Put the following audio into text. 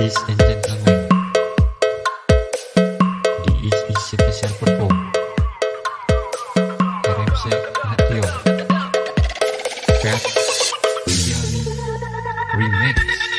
Ladies and gentlemen, this is special perform RMC Natio Cat Remake